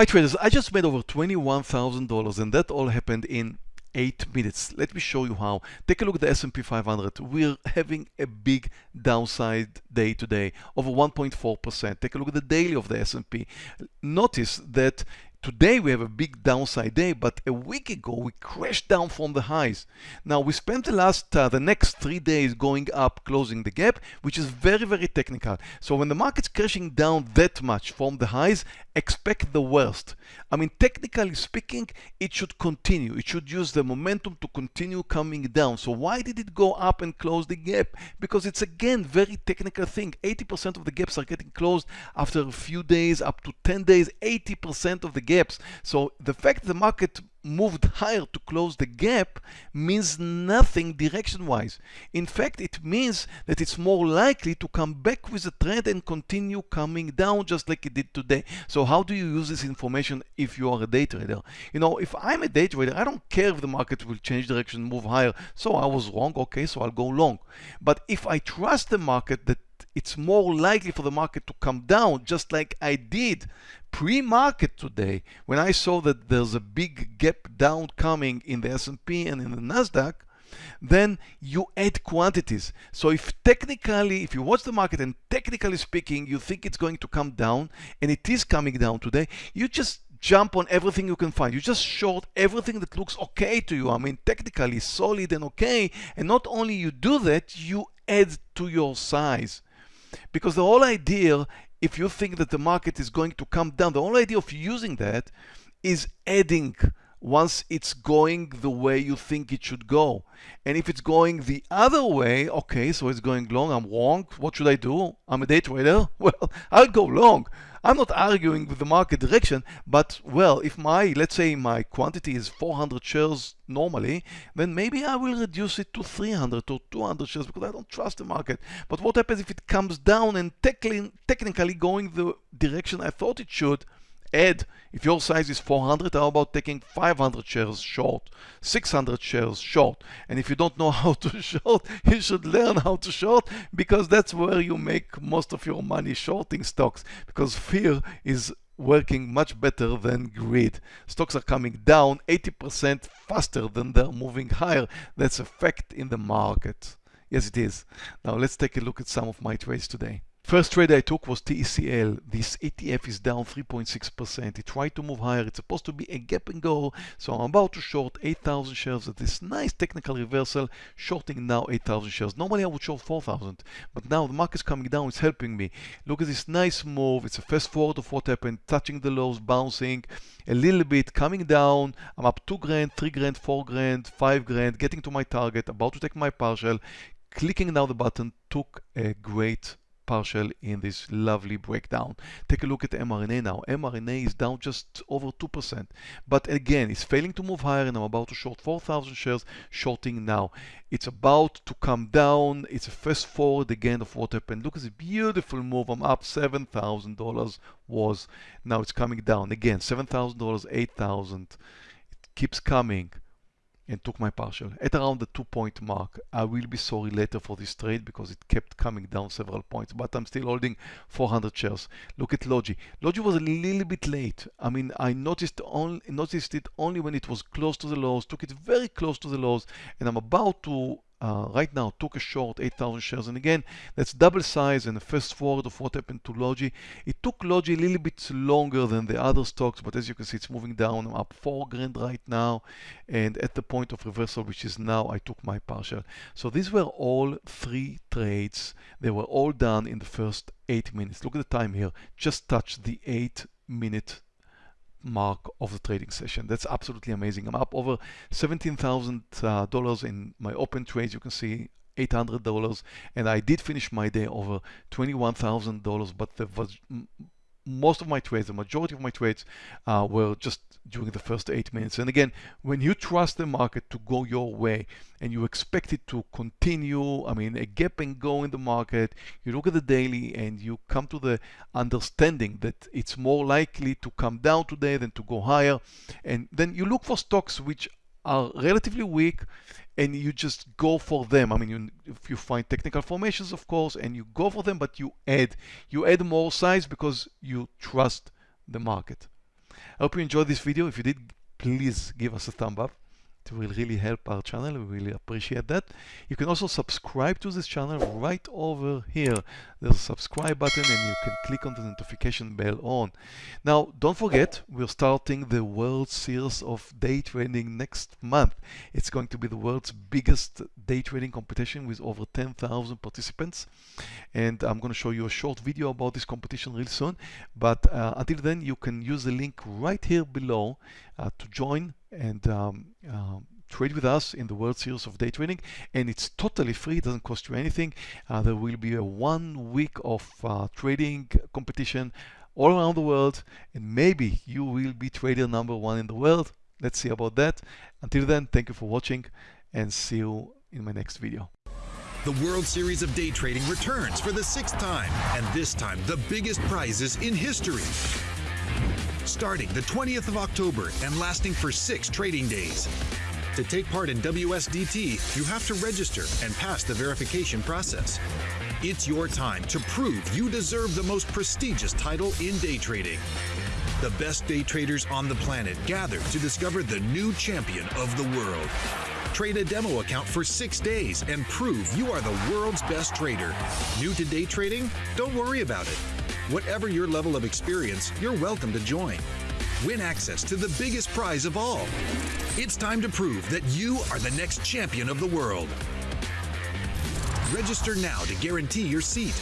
Hi traders, I just made over $21,000 and that all happened in 8 minutes. Let me show you how. Take a look at the S&P 500. We're having a big downside day today, over 1.4%. Take a look at the daily of the S&P. Notice that Today we have a big downside day, but a week ago we crashed down from the highs. Now we spent the last, uh, the next three days going up, closing the gap, which is very, very technical. So when the market's crashing down that much from the highs, expect the worst. I mean, technically speaking, it should continue. It should use the momentum to continue coming down. So why did it go up and close the gap? Because it's again, very technical thing. 80% of the gaps are getting closed after a few days, up to 10 days, 80% of the gaps. So the fact the market moved higher to close the gap means nothing direction wise. In fact, it means that it's more likely to come back with a trend and continue coming down just like it did today. So how do you use this information if you are a day trader? You know, if I'm a day trader, I don't care if the market will change direction, move higher. So I was wrong, okay, so I'll go long. But if I trust the market that it's more likely for the market to come down just like I did pre-market today when I saw that there's a big gap down coming in the S&P and in the Nasdaq then you add quantities. So if technically, if you watch the market and technically speaking, you think it's going to come down and it is coming down today, you just jump on everything you can find. You just short everything that looks okay to you. I mean, technically solid and okay. And not only you do that, you add to your size. Because the whole idea, if you think that the market is going to come down, the whole idea of using that is adding once it's going the way you think it should go. And if it's going the other way, okay, so it's going long, I'm wrong, what should I do? I'm a day trader? Well, I'll go long. I'm not arguing with the market direction, but well, if my, let's say my quantity is 400 shares normally, then maybe I will reduce it to 300 or 200 shares because I don't trust the market. But what happens if it comes down and technically going the direction I thought it should, add, if your size is 400, how about taking 500 shares short, 600 shares short? And if you don't know how to short, you should learn how to short because that's where you make most of your money shorting stocks because fear is working much better than greed. Stocks are coming down 80% faster than they're moving higher. That's a fact in the market. Yes, it is. Now let's take a look at some of my trades today. First trade I took was TECL. This ETF is down 3.6%. It tried to move higher. It's supposed to be a gap and go. So I'm about to short 8,000 shares at this nice technical reversal, shorting now 8,000 shares. Normally I would short 4,000, but now the market's coming down. It's helping me. Look at this nice move. It's a fast forward of what happened, touching the lows, bouncing a little bit, coming down. I'm up 2 grand, 3 grand, 4 grand, 5 grand, getting to my target, about to take my partial. Clicking now the button took a great partial in this lovely breakdown. Take a look at mRNA now. mRNA is down just over 2%. But again, it's failing to move higher and I'm about to short 4,000 shares, shorting now. It's about to come down. It's a fast forward again of what happened. Look at this beautiful move. I'm up $7,000 was. Now it's coming down again. $7,000, 8,000. It keeps coming and took my partial at around the two point mark. I will be sorry later for this trade because it kept coming down several points, but I'm still holding 400 shares. Look at Logi. Logi was a little bit late. I mean, I noticed, only, noticed it only when it was close to the lows, took it very close to the lows, and I'm about to uh, right now took a short 8,000 shares. And again that's double size and a fast forward of what happened to Logi. It took Logi a little bit longer than the other stocks but as you can see it's moving down. I'm up 4 grand right now. And at the point of reversal which is now I took my partial. So these were all three trades. They were all done in the first 8 minutes. Look at the time here. Just touched the 8 minute mark of the trading session. That's absolutely amazing. I'm up over $17,000 uh, in my open trades. You can see $800 and I did finish my day over $21,000 but the most of my trades, the majority of my trades uh, were just during the first eight minutes. And again, when you trust the market to go your way and you expect it to continue, I mean, a gap and go in the market, you look at the daily and you come to the understanding that it's more likely to come down today than to go higher. And then you look for stocks which are relatively weak and you just go for them. I mean, you, if you find technical formations, of course, and you go for them, but you add, you add more size because you trust the market. I hope you enjoyed this video. If you did, please give us a thumb up. Will really help our channel. We really appreciate that. You can also subscribe to this channel right over here. There's a subscribe button and you can click on the notification bell on. Now, don't forget, we're starting the World Series of Day Trading next month. It's going to be the world's biggest day trading competition with over 10,000 participants. And I'm going to show you a short video about this competition real soon. But uh, until then, you can use the link right here below uh, to join and um, uh, trade with us in the World Series of Day Trading. And it's totally free it doesn't cost you anything. Uh, there will be a one week of uh, trading competition all around the world. And maybe you will be trader number one in the world. Let's see about that. Until then thank you for watching and see you in my next video. The World Series of Day Trading returns for the sixth time, and this time the biggest prizes in history starting the 20th of October and lasting for six trading days. To take part in WSDT, you have to register and pass the verification process. It's your time to prove you deserve the most prestigious title in day trading. The best day traders on the planet gather to discover the new champion of the world. Trade a demo account for six days and prove you are the world's best trader. New to day trading? Don't worry about it. Whatever your level of experience, you're welcome to join. Win access to the biggest prize of all. It's time to prove that you are the next champion of the world. Register now to guarantee your seat.